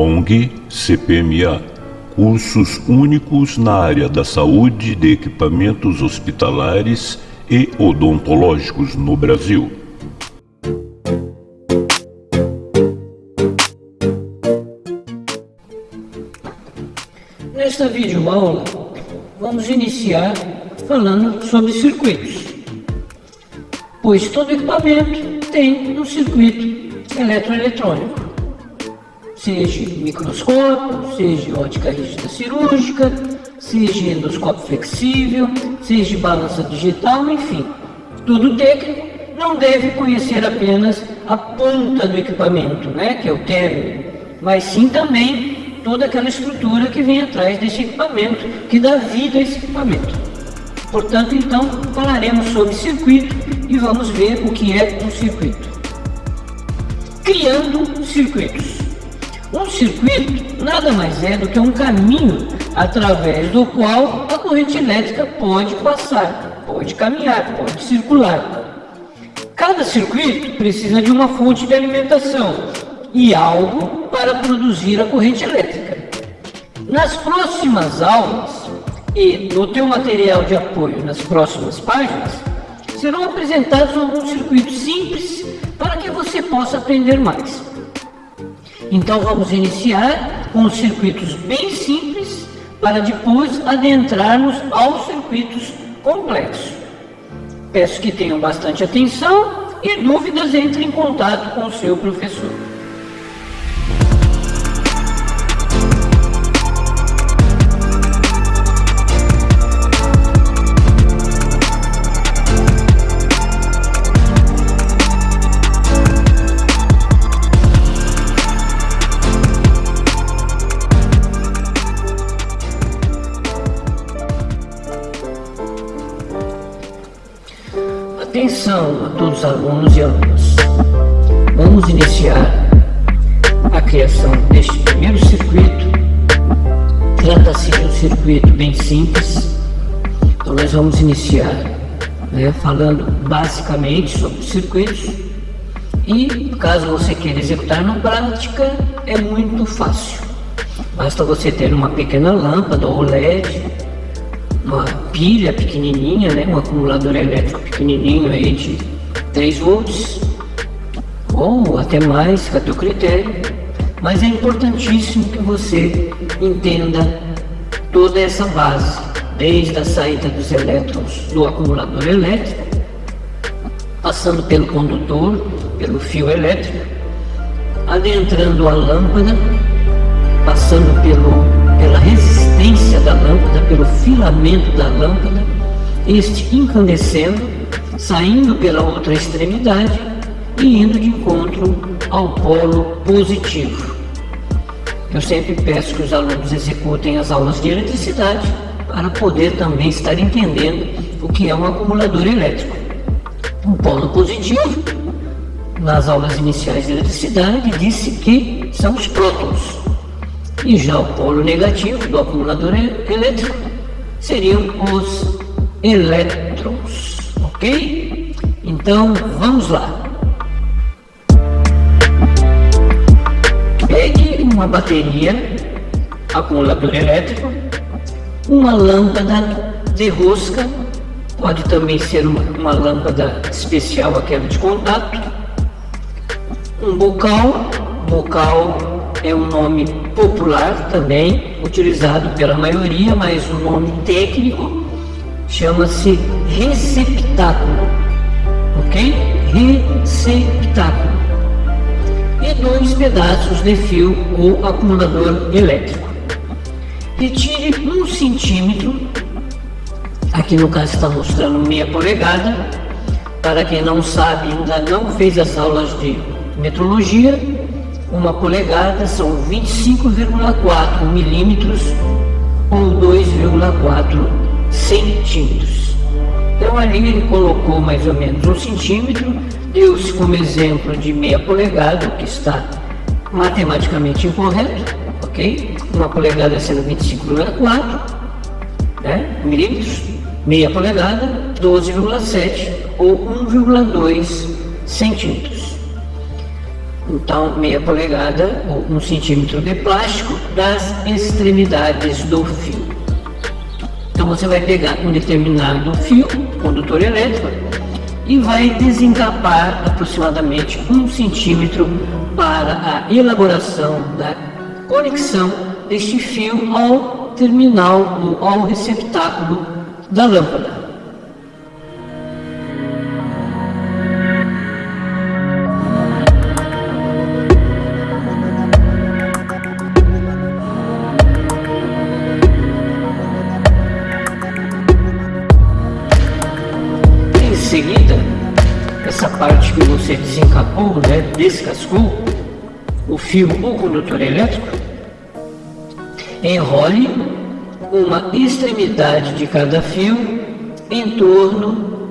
ONG CPMA cursos únicos na área da saúde de equipamentos hospitalares e odontológicos no Brasil. Nesta videoaula, vamos iniciar falando sobre circuitos, pois todo equipamento tem um circuito eletroeletrônico seja microscópio, seja ótica rígida cirúrgica, seja endoscópio flexível, seja balança digital, enfim. Tudo técnico não deve conhecer apenas a ponta do equipamento, né, que é o término, mas sim também toda aquela estrutura que vem atrás desse equipamento, que dá vida a esse equipamento. Portanto, então, falaremos sobre circuito e vamos ver o que é um circuito. Criando circuitos. Um circuito nada mais é do que um caminho através do qual a corrente elétrica pode passar, pode caminhar, pode circular. Cada circuito precisa de uma fonte de alimentação e algo para produzir a corrente elétrica. Nas próximas aulas e no teu material de apoio nas próximas páginas, serão apresentados alguns circuitos simples para que você possa aprender mais. Então vamos iniciar com circuitos bem simples para depois adentrarmos aos circuitos complexos. Peço que tenham bastante atenção e dúvidas entre em contato com o seu professor. Atenção a todos os alunos e alunas. Vamos iniciar a criação deste primeiro circuito. Trata-se de um circuito bem simples. Então nós vamos iniciar né, falando basicamente sobre circuitos. E caso você queira executar na prática, é muito fácil. Basta você ter uma pequena lâmpada ou LED uma pilha pequenininha, né, um acumulador elétrico pequenininho aí de 3 volts ou até mais, a teu critério. Mas é importantíssimo que você entenda toda essa base, desde a saída dos elétrons do acumulador elétrico, passando pelo condutor, pelo fio elétrico, adentrando a lâmpada, passando pelo pela resistência da lâmpada, pelo filamento da lâmpada, este incandescendo, saindo pela outra extremidade e indo de encontro ao polo positivo. Eu sempre peço que os alunos executem as aulas de eletricidade para poder também estar entendendo o que é um acumulador elétrico. Um polo positivo, nas aulas iniciais de eletricidade, disse que são os prótons, e já o polo negativo do acumulador elétrico seriam os elétrons, ok? Então, vamos lá. Pegue uma bateria, acumulador elétrico, uma lâmpada de rosca, pode também ser uma, uma lâmpada especial, aquela de contato, um bocal, bocal é um nome popular também, utilizado pela maioria, mas o nome técnico chama-se receptáculo, ok? Receptáculo. E dois pedaços de fio ou acumulador elétrico. Retire um centímetro, aqui no caso está mostrando meia polegada, para quem não sabe, ainda não fez as aulas de metrologia, uma polegada são 25,4 milímetros ou 2,4 centímetros. Então ali ele colocou mais ou menos um centímetro, deu-se como exemplo de meia polegada, que está matematicamente incorreto, ok? Uma polegada sendo 25,4 né, milímetros, meia polegada, 12,7 ou 1,2 centímetros. Então meia polegada ou um centímetro de plástico das extremidades do fio. Então você vai pegar um determinado fio, condutor elétrico, e vai desencapar aproximadamente um centímetro para a elaboração da conexão deste fio ao terminal, ao receptáculo da lâmpada. Essa parte que você desencapou, né, descascou, o fio ou condutor elétrico, enrole uma extremidade de cada fio em torno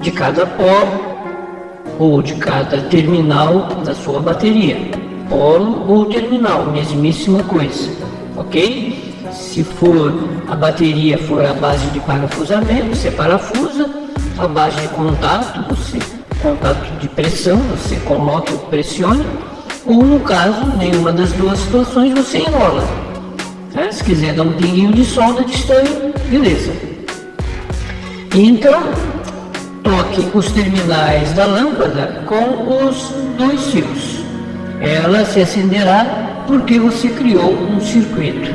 de cada pó ou de cada terminal da sua bateria. Polo ou terminal, mesmíssima coisa, ok? Se for a bateria for a base de parafusamento, você parafusa a base de contato, você, contato de pressão, você coloca ou pressiona, ou no caso, nenhuma das duas situações você enrola. Tá? Se quiser dar um pinguinho de solda de estanho, beleza. Então, toque os terminais da lâmpada com os dois fios. Ela se acenderá porque você criou um circuito.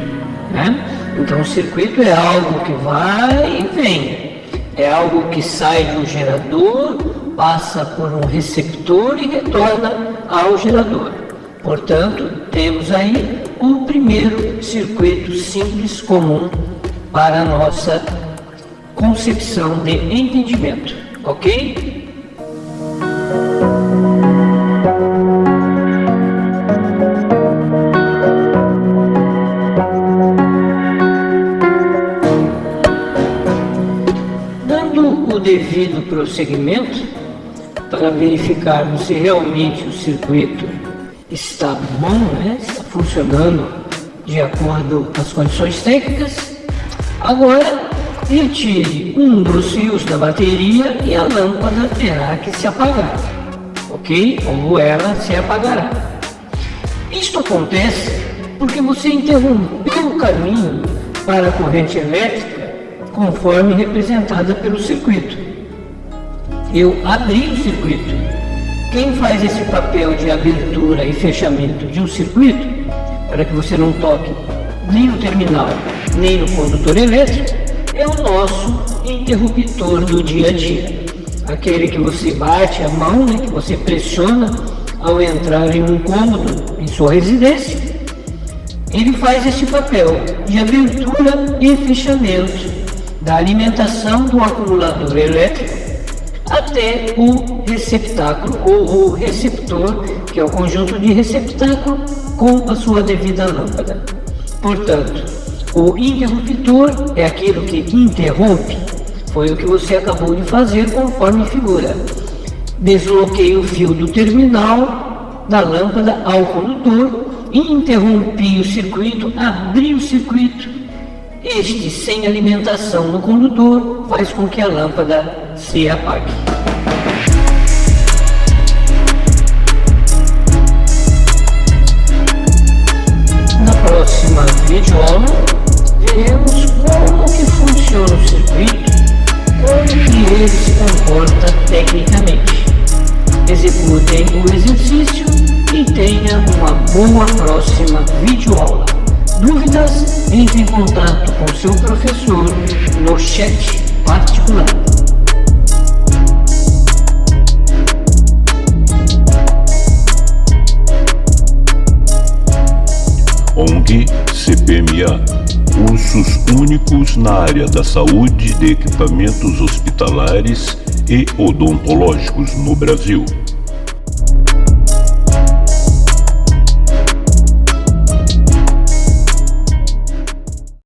Né? Então, o circuito é algo que vai e vem é algo que sai do gerador, passa por um receptor e retorna ao gerador. Portanto, temos aí o primeiro circuito simples comum para a nossa concepção de entendimento, ok? Devido prosseguimento para verificarmos se realmente o circuito está bom, né? está funcionando de acordo com as condições técnicas. Agora, retire um dos fios da bateria e a lâmpada terá que se apagar, ok? Ou ela se apagará. Isto acontece porque você interrompeu o caminho para a corrente elétrica conforme representada pelo circuito. Eu abri o circuito. Quem faz esse papel de abertura e fechamento de um circuito, para que você não toque nem no terminal, nem no condutor elétrico, é o nosso interruptor do dia a dia. Aquele que você bate a mão, né, que você pressiona ao entrar em um cômodo em sua residência. Ele faz esse papel de abertura e fechamento da alimentação do acumulador elétrico até o receptáculo ou o receptor, que é o conjunto de receptáculo com a sua devida lâmpada. Portanto, o interruptor é aquilo que interrompe, foi o que você acabou de fazer conforme figura. Desloquei o fio do terminal da lâmpada ao condutor, interrompi o circuito, abri o circuito este, sem alimentação no condutor, faz com que a lâmpada se apague. Na próxima videoaula, veremos como que funciona o circuito, como que ele se comporta tecnicamente. Executem o exercício e tenha uma boa próxima videoaula. Dúvidas? Entre em contato com seu professor no chat particular. ONG CPMA Cursos únicos na área da saúde de equipamentos hospitalares e odontológicos no Brasil.